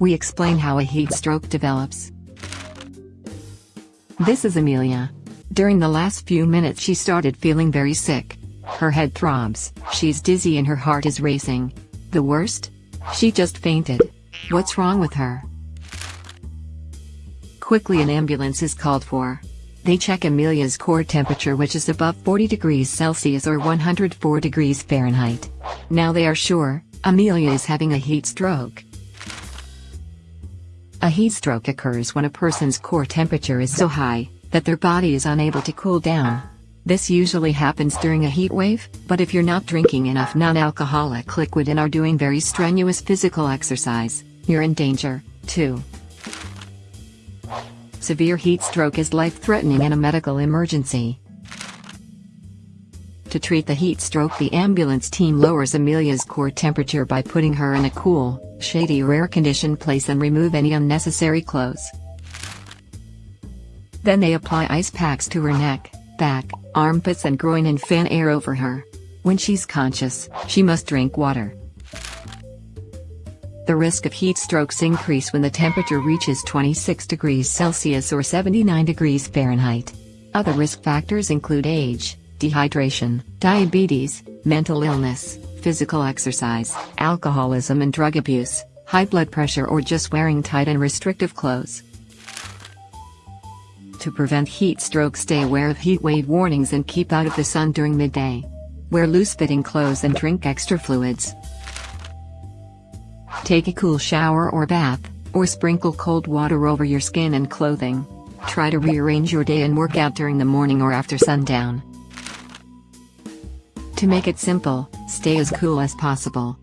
we explain how a heat stroke develops. This is Amelia. During the last few minutes she started feeling very sick. Her head throbs, she's dizzy and her heart is racing. The worst? She just fainted. What's wrong with her? Quickly an ambulance is called for. They check Amelia's core temperature which is above 40 degrees Celsius or 104 degrees Fahrenheit. Now they are sure, Amelia is having a heat stroke. A heat stroke occurs when a person's core temperature is so high, that their body is unable to cool down. This usually happens during a heat wave, but if you're not drinking enough non-alcoholic liquid and are doing very strenuous physical exercise, you're in danger, too. Severe heat stroke is life-threatening and a medical emergency. To treat the heat stroke the ambulance team lowers Amelia's core temperature by putting her in a cool, shady or air-conditioned place and remove any unnecessary clothes. Then they apply ice packs to her neck, back, armpits and groin and fan air over her. When she's conscious, she must drink water. The risk of heat strokes increase when the temperature reaches 26 degrees Celsius or 79 degrees Fahrenheit. Other risk factors include age, dehydration, diabetes, mental illness, physical exercise, alcoholism and drug abuse, high blood pressure or just wearing tight and restrictive clothes. To prevent heat stroke stay aware of heat wave warnings and keep out of the sun during midday. Wear loose-fitting clothes and drink extra fluids. Take a cool shower or bath, or sprinkle cold water over your skin and clothing. Try to rearrange your day and work out during the morning or after sundown. To make it simple, stay as cool as possible.